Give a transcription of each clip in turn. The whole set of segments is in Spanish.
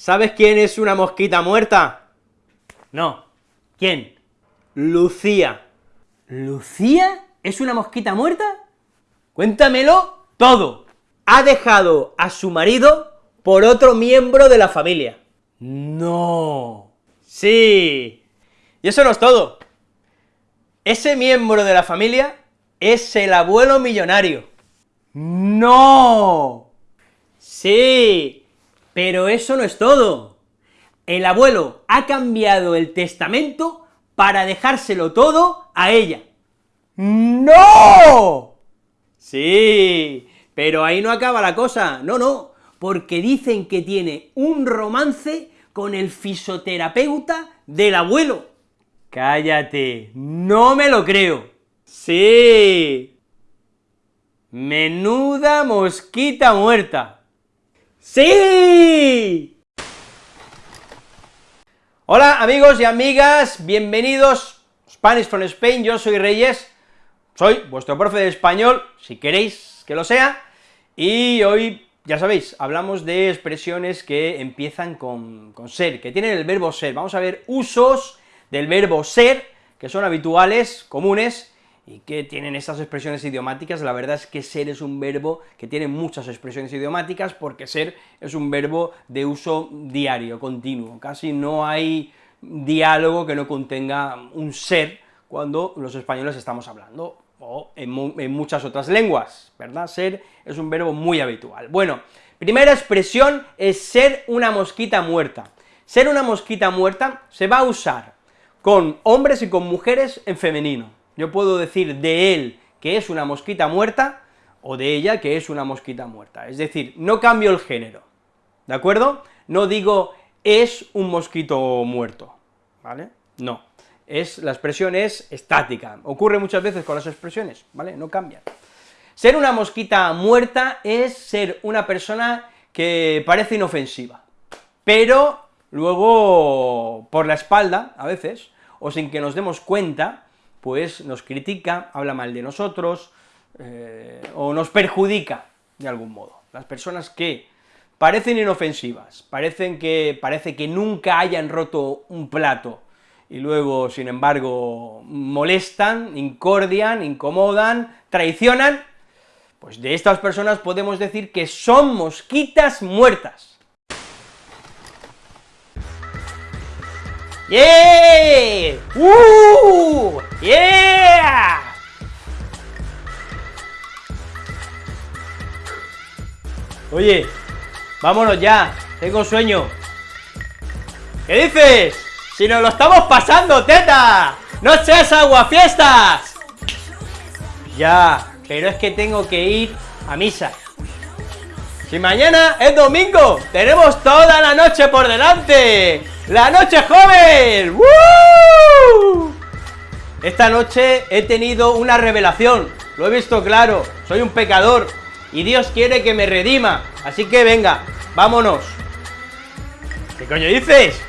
¿Sabes quién es una mosquita muerta? No. ¿Quién? Lucía. ¿Lucía es una mosquita muerta? Cuéntamelo todo. Ha dejado a su marido por otro miembro de la familia. No. Sí. Y eso no es todo. Ese miembro de la familia es el abuelo millonario. ¡No! Sí, pero eso no es todo. El abuelo ha cambiado el testamento para dejárselo todo a ella. ¡No! Sí, pero ahí no acaba la cosa, no, no, porque dicen que tiene un romance con el fisioterapeuta del abuelo. Cállate, no me lo creo. Sí. Menuda mosquita muerta. ¡Sí! Hola amigos y amigas, bienvenidos Spanish from Spain, yo soy Reyes, soy vuestro profe de español, si queréis que lo sea, y hoy, ya sabéis, hablamos de expresiones que empiezan con, con ser, que tienen el verbo ser, vamos a ver usos del verbo ser, que son habituales, comunes, y que tienen estas expresiones idiomáticas, la verdad es que ser es un verbo que tiene muchas expresiones idiomáticas, porque ser es un verbo de uso diario, continuo, casi no hay diálogo que no contenga un ser cuando los españoles estamos hablando, o en, en muchas otras lenguas, ¿verdad? Ser es un verbo muy habitual. Bueno, primera expresión es ser una mosquita muerta. Ser una mosquita muerta se va a usar con hombres y con mujeres en femenino, yo puedo decir de él que es una mosquita muerta, o de ella que es una mosquita muerta, es decir, no cambio el género, ¿de acuerdo? No digo es un mosquito muerto, ¿vale? No, es, la expresión es estática, ocurre muchas veces con las expresiones, ¿vale? No cambian. Ser una mosquita muerta es ser una persona que parece inofensiva, pero luego por la espalda, a veces, o sin que nos demos cuenta, pues nos critica, habla mal de nosotros, eh, o nos perjudica de algún modo. Las personas que parecen inofensivas, parecen que, parece que nunca hayan roto un plato, y luego, sin embargo, molestan, incordian, incomodan, traicionan, pues de estas personas podemos decir que son mosquitas muertas. ¡Yeah! ¡Uh! ¡Yeah! Oye, vámonos ya, tengo sueño. ¿Qué dices? Si nos lo estamos pasando, teta. No seas aguafiestas. Ya, pero es que tengo que ir a misa. Si mañana es domingo, tenemos toda la noche por delante. ¡La noche joven! Esta noche he tenido una revelación, lo he visto claro, soy un pecador, y Dios quiere que me redima, así que venga, vámonos. ¿Qué coño dices?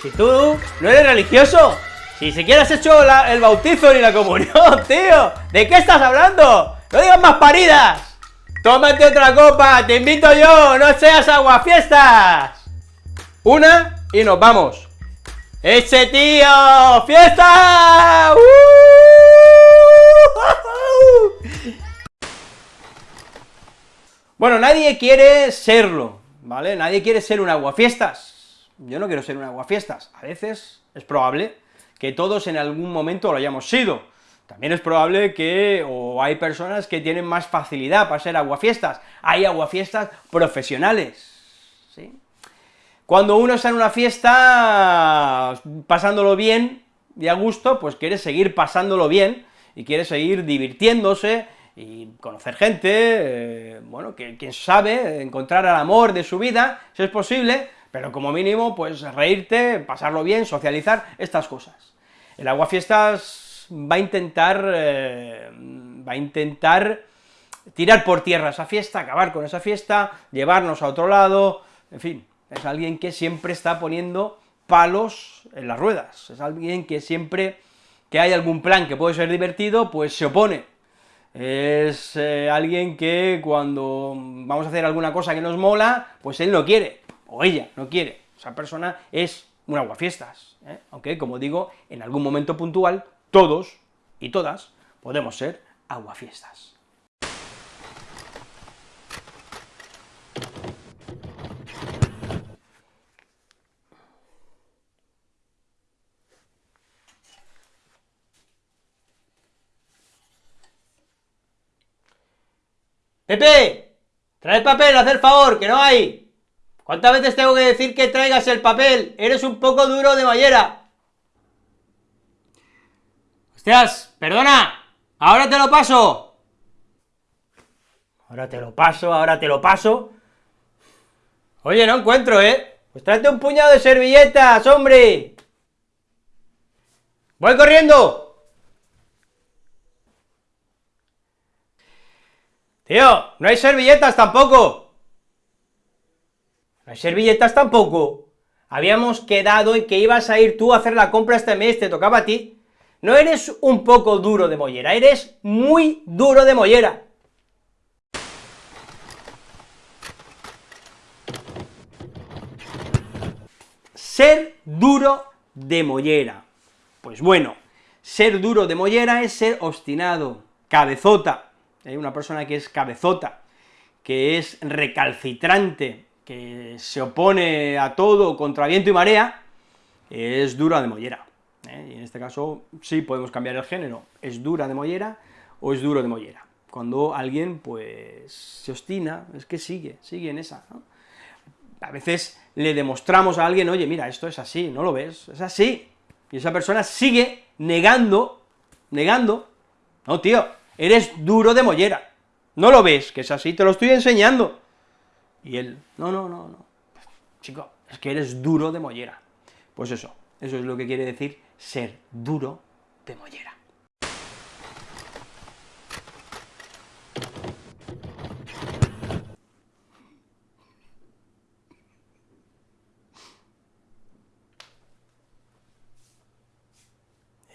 Si tú no eres religioso, si siquiera has hecho el bautizo ni la comunión, tío, ¿de qué estás hablando? ¡No digas más paridas! ¡Tómate otra copa! ¡Te invito yo! ¡No seas aguafiestas! Una y nos vamos. ¡Ese tío! ¡Fiesta! ¡Uh! Bueno, nadie quiere serlo, ¿vale? Nadie quiere ser un aguafiestas. Yo no quiero ser un aguafiestas. A veces es probable que todos en algún momento lo hayamos sido. También es probable que, o hay personas que tienen más facilidad para ser aguafiestas. Hay aguafiestas profesionales. Cuando uno está en una fiesta pasándolo bien y a gusto, pues quiere seguir pasándolo bien, y quiere seguir divirtiéndose, y conocer gente, eh, bueno, que quién sabe, encontrar al amor de su vida, si es posible, pero como mínimo, pues reírte, pasarlo bien, socializar, estas cosas. El aguafiestas va a intentar, eh, va a intentar tirar por tierra esa fiesta, acabar con esa fiesta, llevarnos a otro lado, en fin, es alguien que siempre está poniendo palos en las ruedas, es alguien que siempre que hay algún plan que puede ser divertido, pues se opone, es eh, alguien que cuando vamos a hacer alguna cosa que nos mola, pues él no quiere, o ella no quiere, esa persona es un aguafiestas, ¿eh? aunque, como digo, en algún momento puntual, todos y todas podemos ser aguafiestas. Pepe, trae el papel, haz el favor, que no hay. ¿Cuántas veces tengo que decir que traigas el papel? Eres un poco duro de mollera. Hostias, perdona, ahora te lo paso. Ahora te lo paso, ahora te lo paso. Oye, no encuentro, ¿eh? Pues tráete un puñado de servilletas, hombre. Voy corriendo. Tío, no hay servilletas tampoco. No hay servilletas tampoco. Habíamos quedado en que ibas a ir tú a hacer la compra este mes, te tocaba a ti. No eres un poco duro de mollera, eres muy duro de mollera. Ser duro de mollera. Pues bueno, ser duro de mollera es ser obstinado, cabezota, hay una persona que es cabezota, que es recalcitrante, que se opone a todo contra viento y marea, es dura de mollera. ¿eh? Y en este caso sí podemos cambiar el género, es dura de mollera o es duro de mollera. Cuando alguien, pues, se obstina, es que sigue, sigue en esa, A veces le demostramos a alguien, oye, mira, esto es así, ¿no lo ves? Es así, y esa persona sigue negando, negando, no, tío, eres duro de mollera. ¿No lo ves? Que es así, te lo estoy enseñando. Y él, no, no, no, no. Chico, es que eres duro de mollera. Pues eso, eso es lo que quiere decir ser duro de mollera.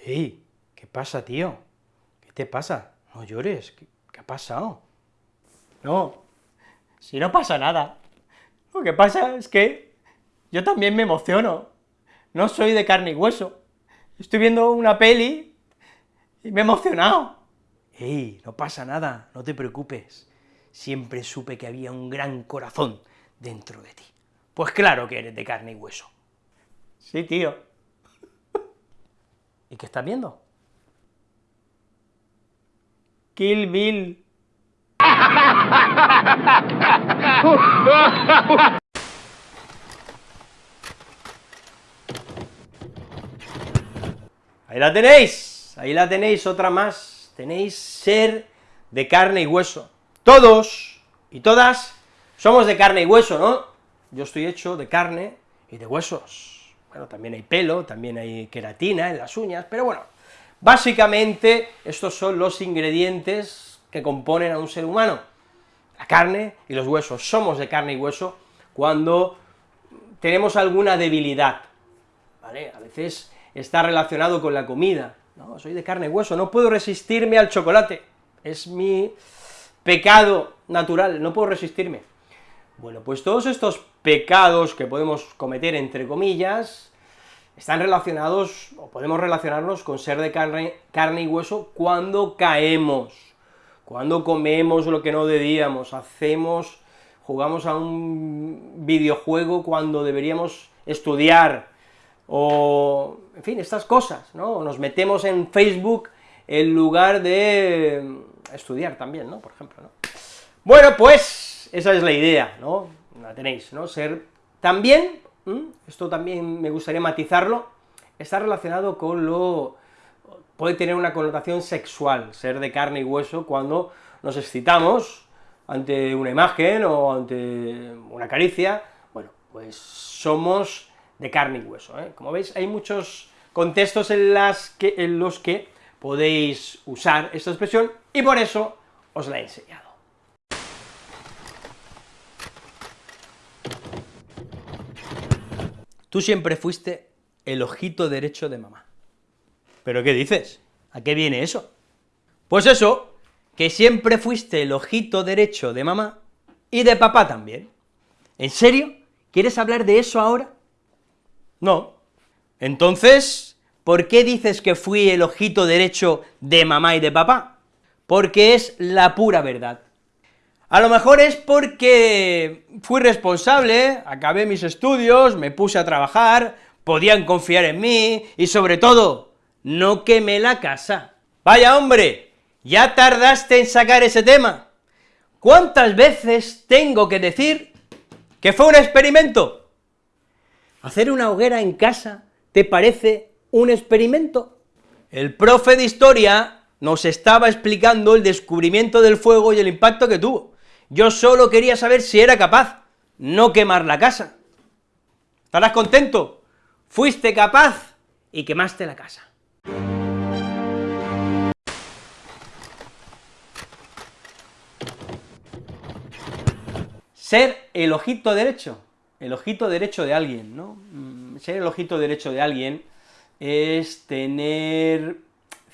¡Ey! ¿Qué pasa, tío? ¿Qué te pasa? No llores, ¿qué, ha pasado? No, si no pasa nada. Lo que pasa es que yo también me emociono. No soy de carne y hueso. Estoy viendo una peli y me he emocionado. ¡Ey, no pasa nada, no te preocupes! Siempre supe que había un gran corazón dentro de ti. Pues claro que eres de carne y hueso. Sí, tío. ¿Y qué estás viendo? Kill Bill. Ahí la tenéis, ahí la tenéis, otra más, tenéis ser de carne y hueso. Todos y todas somos de carne y hueso, ¿no? Yo estoy hecho de carne y de huesos. Bueno, también hay pelo, también hay queratina en las uñas, pero bueno, Básicamente, estos son los ingredientes que componen a un ser humano, la carne y los huesos. Somos de carne y hueso cuando tenemos alguna debilidad. A veces está relacionado con la comida, no, soy de carne y hueso, no puedo resistirme al chocolate, es mi pecado natural, no puedo resistirme. Bueno, pues todos estos pecados que podemos cometer, entre comillas, están relacionados, o podemos relacionarnos con ser de carne, carne y hueso cuando caemos, cuando comemos lo que no debíamos, hacemos, jugamos a un videojuego cuando deberíamos estudiar, o, en fin, estas cosas, ¿no? Nos metemos en Facebook en lugar de estudiar también, ¿no?, por ejemplo, ¿no? Bueno, pues, esa es la idea, ¿no?, la tenéis, ¿no?, ser también ¿Mm? esto también me gustaría matizarlo, está relacionado con lo... puede tener una connotación sexual, ser de carne y hueso, cuando nos excitamos ante una imagen o ante una caricia, bueno, pues somos de carne y hueso, ¿eh? Como veis, hay muchos contextos en, los que podéis usar esta expresión, y por eso os la he. Tú siempre fuiste el ojito derecho de mamá. ¿Pero qué dices? ¿A qué viene eso? Pues eso, que siempre fuiste el ojito derecho de mamá y de papá también. ¿En serio? ¿Quieres hablar de eso ahora? No. Entonces, ¿por qué dices que fui el ojito derecho de mamá y de papá? Porque es la pura verdad. A lo mejor es porque fui responsable, acabé mis estudios, me puse a trabajar, podían confiar en mí, y sobre todo, no quemé la casa. Vaya hombre, ya tardaste en sacar ese tema. ¿Cuántas veces tengo que decir que fue un experimento? ¿Hacer una hoguera en casa te parece un experimento? El profe de historia nos estaba explicando el descubrimiento del fuego y el impacto que tuvo. Yo solo quería saber si era capaz, no quemar la casa. ¿Estarás contento? Fuiste capaz y quemaste la casa. Ser el ojito derecho, el ojito derecho de alguien, ¿no? Mm, ser el ojito derecho de alguien es tener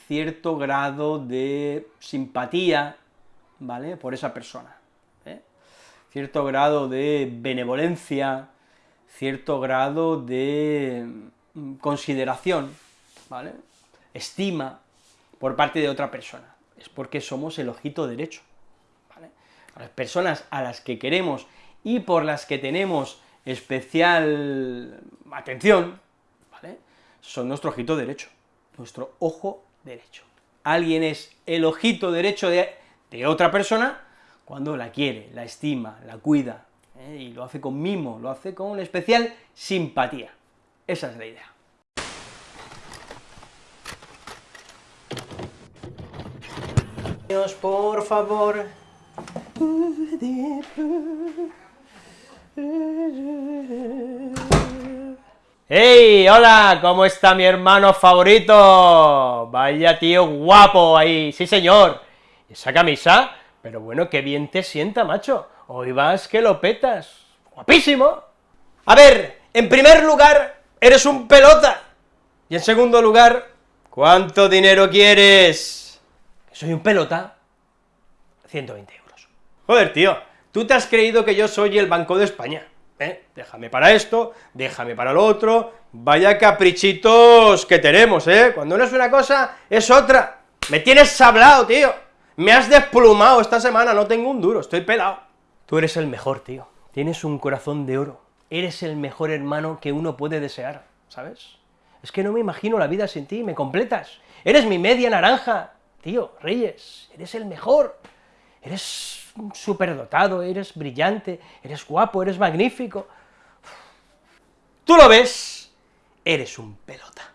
cierto grado de simpatía, ¿vale?, por esa persona cierto grado de benevolencia, cierto grado de mm, consideración, ¿vale?, estima por parte de otra persona, es porque somos el ojito derecho, las personas a las que queremos y por las que tenemos especial atención, ¿vale?, son nuestro ojito derecho, nuestro ojo derecho. Alguien es el ojito derecho de, de otra persona cuando la quiere, la estima, la cuida, ¿eh? y lo hace con mimo, lo hace con especial simpatía. Esa es la idea. por favor. ¡Hey! ¡Hola! ¿Cómo está mi hermano favorito? Vaya tío guapo ahí, sí señor. Esa camisa pero bueno, qué bien te sienta, macho. Hoy vas que lo petas. ¡Guapísimo! A ver, en primer lugar, eres un pelota. Y en segundo lugar, ¿cuánto dinero quieres? Soy un pelota. 120 euros. Joder, tío, tú te has creído que yo soy el Banco de España, ¿eh? Déjame para esto, déjame para lo otro, vaya caprichitos que tenemos, ¿eh? Cuando no es una cosa, es otra. Me tienes sablado, tío. Me has desplumado esta semana, no tengo un duro, estoy pelado. Tú eres el mejor, tío. Tienes un corazón de oro. Eres el mejor hermano que uno puede desear, ¿sabes? Es que no me imagino la vida sin ti, me completas. Eres mi media naranja, tío, Reyes, eres el mejor. Eres superdotado, eres brillante, eres guapo, eres magnífico. Tú lo ves, eres un pelota.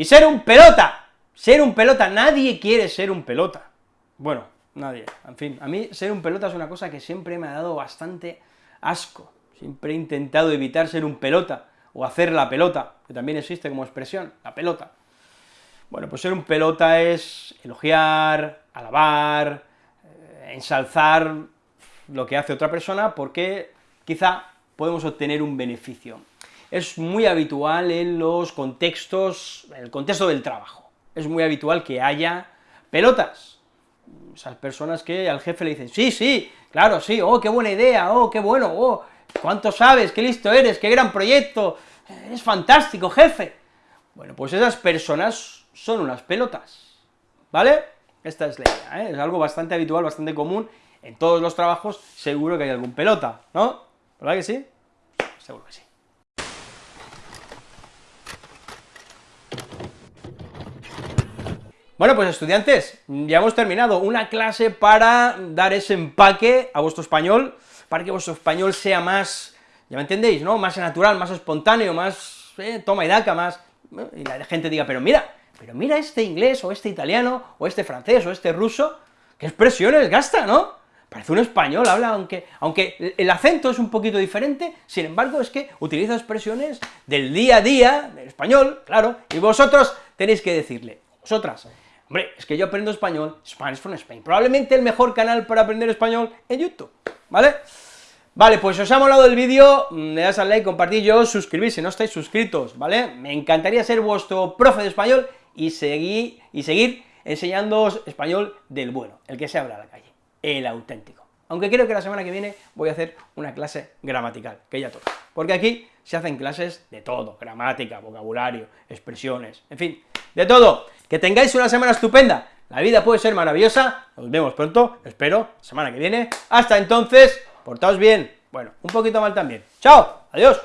Y ser un pelota, ser un pelota, nadie quiere ser un pelota. Bueno, nadie, en fin, a mí ser un pelota es una cosa que siempre me ha dado bastante asco, siempre he intentado evitar ser un pelota, o hacer la pelota, que también existe como expresión, la pelota. Bueno, pues ser un pelota es elogiar, alabar, eh, ensalzar lo que hace otra persona, porque quizá podemos obtener un beneficio es muy habitual en los contextos, en el contexto del trabajo, es muy habitual que haya pelotas, esas personas que al jefe le dicen, sí, sí, claro, sí, oh, qué buena idea, oh, qué bueno, oh, cuánto sabes, qué listo eres, qué gran proyecto, es fantástico, jefe. Bueno, pues esas personas son unas pelotas, ¿vale? Esta es la idea, ¿eh? es algo bastante habitual, bastante común, en todos los trabajos seguro que hay algún pelota, ¿no? ¿Verdad que sí? Seguro que sí. Bueno, pues estudiantes, ya hemos terminado una clase para dar ese empaque a vuestro español, para que vuestro español sea más, ya me entendéis, ¿no?, más natural, más espontáneo, más eh, toma y daca, más... y la gente diga, pero mira, pero mira este inglés, o este italiano, o este francés, o este ruso, qué expresiones gasta, ¿no? Parece un español, habla, aunque, aunque el acento es un poquito diferente, sin embargo es que utiliza expresiones del día a día, del español, claro, y vosotros tenéis que decirle, vosotras, Hombre, es que yo aprendo español, Spanish from Spain, probablemente el mejor canal para aprender español en YouTube, ¿vale? Vale, pues os ha molado el vídeo, mm, le das al like, compartir, yo si no estáis suscritos, ¿vale? Me encantaría ser vuestro profe de español y seguir, y seguir enseñándoos español del bueno, el que se habla a la calle, el auténtico. aunque creo que la semana que viene voy a hacer una clase gramatical, que ya toca, porque aquí se hacen clases de todo, gramática, vocabulario, expresiones, en fin, de todo. Que tengáis una semana estupenda, la vida puede ser maravillosa, nos vemos pronto, espero, semana que viene, hasta entonces, portaos bien, bueno, un poquito mal también. ¡Chao! ¡Adiós!